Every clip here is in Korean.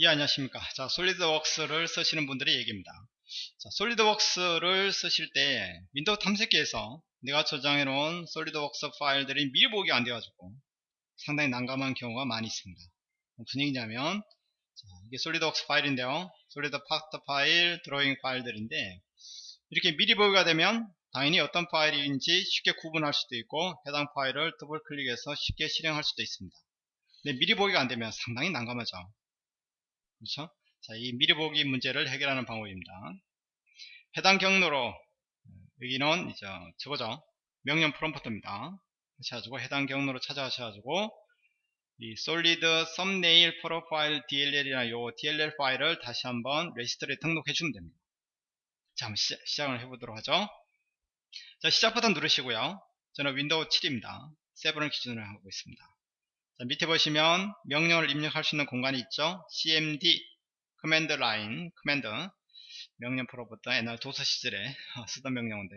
예 안녕하십니까. 자 솔리드웍스를 쓰시는 분들의 얘기입니다. 자 솔리드웍스를 쓰실 때 윈도우 탐색기에서 내가 저장해 놓은 솔리드웍스 파일들이 미리 보기 안 돼 가지고 상당히 난감한 경우가 많이 있습니다. 무슨 얘기냐면 자, 이게 솔리드웍스 파일인데요. 솔리드 파트 파일 드로잉 파일들인데 이렇게 미리 보기가 되면 당연히 어떤 파일인지 쉽게 구분할 수도 있고 해당 파일을 더블 클릭해서 쉽게 실행할 수도 있습니다. 근데 미리 보기가 안 되면 상당히 난감하죠 그렇죠? 자, 이 미리 보기 문제를 해결하는 방법입니다. 해당 경로로 여기는 이제 저거죠. 명령 프롬프트입니다. 그래가지고 해당 경로로 찾아가셔가지고 이 솔리드 썸네일 프로파일 DLL이나 요 DLL 파일을 다시 한번 레지스터에 등록해 주면 됩니다. 자, 한번 시, 작 을 해보도록 하죠. 자, 시작 버튼 누르시고요. 저는 윈도우 7입니다. 7을 기준으로 하고 있습니다. 자, 밑에 보시면 명령을 입력할 수 있는 공간이 있죠. cmd command line command 명령 프롬프트 옛날 DOS 시절에 쓰던 명령인데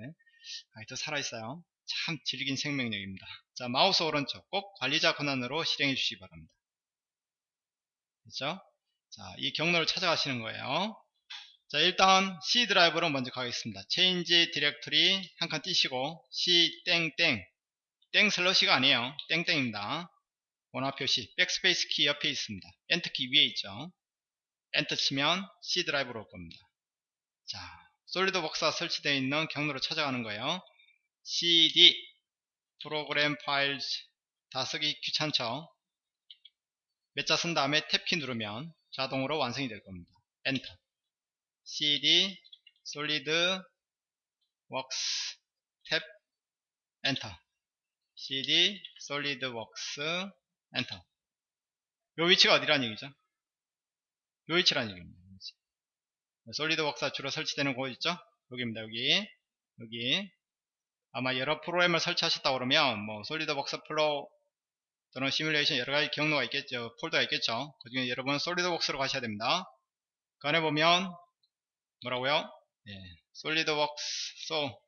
아직도 살아있어요. 참 질긴 생명력입니다. 자 마우스 오른쪽 꼭 관리자 권한으로 실행해 주시기 바랍니다. 그렇죠? 자이 경로를 찾아가시는 거예요. 자 일단 C 드라이브로 먼저 가겠습니다. change directory 한칸 띄시고 C 땡땡 땡 slash가 아니에요. 땡땡입니다. 원화 표시 백스페이스 키 옆에 있습니다. 엔터 키 위에 있죠. 엔터 치면 C 드라이브로 올 겁니다. 자, 솔리드웍스가 설치되어 있는 경로로 찾아가는 거예요. CD 프로그램 파일 다 쓰기 귀찮죠. 몇 자 쓴 다음에 탭키 누르면 자동으로 완성이 될 겁니다. 엔터 CD 솔리드웍스 탭 엔터 CD 솔리드웍스 엔터. 요 위치가 어디란 얘기죠? 요 위치란 얘기입니다. 솔리드웍스가 주로 설치되는 곳 있죠? 여기입니다 여기. 여기. 아마 여러 프로그램을 설치하셨다 그러면 뭐 솔리드웍스 Flow 또는 시뮬레이션 여러가지 경로가 있겠죠. 폴더가 있겠죠. 그 중에 여러분 솔리드웍스로 가셔야 됩니다. 그 안에 보면 뭐라고요? 예, 솔리드웍스 so,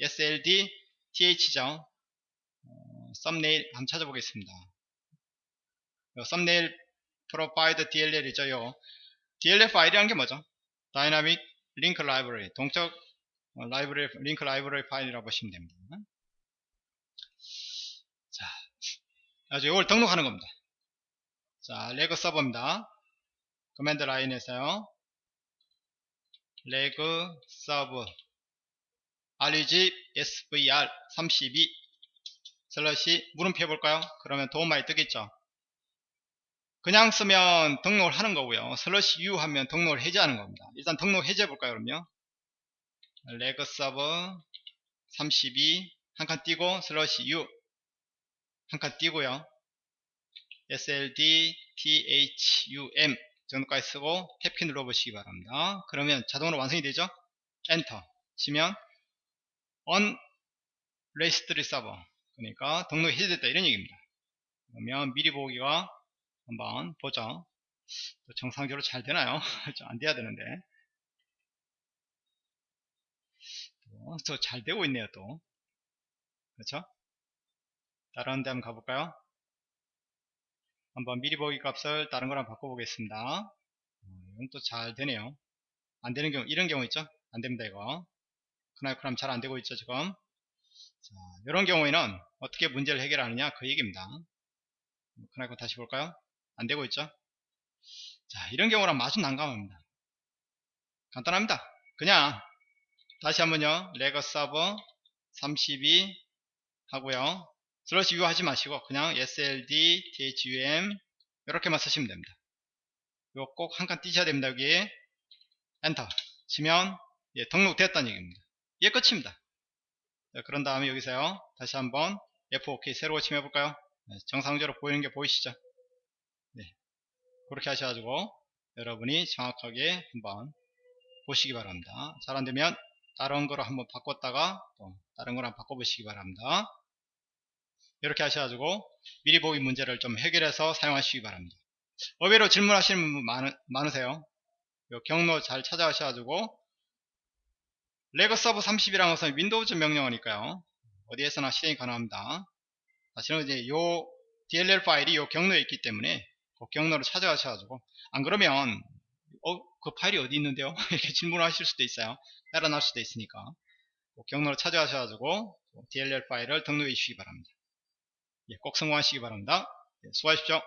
SLD TH죠. 어, 썸네일 한번 찾아보겠습니다 thumbnail provider DLL이죠. 요 DLL 파일이란 게 뭐죠? dynamic link library 동적 라이브러리 링크 라이브러리 파일이라고 보시면 됩니다. 자, 아주 이걸 등록하는 겁니다. 자, reg server입니다. command line에서요. reg serv reg svr 32 slash 물음표 해볼까요? 그러면 도움 많이 뜨겠죠? 그냥 쓰면 등록을 하는 거고요. slash u 하면 등록을 해제하는 겁니다. 일단 등록 해제해 볼까요, 그럼요? reg server 32 한 칸 띄고 slash u 한 칸 띄고요. sld thum 정도까지 쓰고 탭키 눌러 보시기 바랍니다. 그러면 자동으로 완성이 되죠? 엔터 치면 on registry server 그러니까 등록 해제됐다 이런 얘기입니다. 그러면 미리 보기가 한번 보죠. 정상적으로 잘 되나요? 안 돼야 되는데. 또 잘 되고 있네요, 또. 그렇죠? 다른 데 한번 가볼까요? 한번 미리 보기 값을 다른 거랑 바꿔보겠습니다. 어, 이건 또 잘 되네요. 안 되는 경우, 이런 경우 있죠? 안 됩니다, 이거. 크나이크람 잘안 되고 있죠, 지금. 자, 이런 경우에는 어떻게 문제를 해결하느냐, 그 얘기입니다. 크나이크 다시 볼까요? 안되고 있죠? 자 이런 경우는 아주 난감합니다. 간단합니다. 그냥 다시 한번요. reg server 32 하고요. slash u 하지 마시고 그냥 sld thum 이렇게만 쓰시면 됩니다. 이거 꼭 한 칸 띄셔야 됩니다 여기. 엔터. 치면 예, 등록됐다는 얘기입니다. 이게 끝입니다. 자, 그런 다음에 여기서요. 다시 한번 F5 키 새로 고침 해볼까요? 네, 정상적으로 보이는 게 보이시죠? 네. 그렇게 하셔가지고 여러분이 정확하게 한번 보시기 바랍니다. 잘 안되면 다른 거로 한번 바꿨다가 또 다른 거랑 바꿔보시기 바랍니다. 이렇게 하셔가지고 미리 보기 문제를 좀 해결해서 사용하시기 바랍니다. 의외로 질문하시는 분 많으, 많으세요. 경로 잘 찾아가셔가지고 reg serv 32라는 것은 윈도우즈 명령어니까요. 어디에서나 실행이 가능합니다. 사실은 이제 요 DLL 파일이 요 경로에 있기 때문에 그 경로를 찾아가셔가지고 안 그러면 어, 그 파일이 어디 있는데요? 이렇게 질문하실 수도 있어요. 따라 나올 수도 있으니까 그 경로를 찾아가셔가지고 DLL 파일을 등록해 주시기 바랍니다. 예, 꼭 성공하시기 바랍니다. 예, 수고하십시오.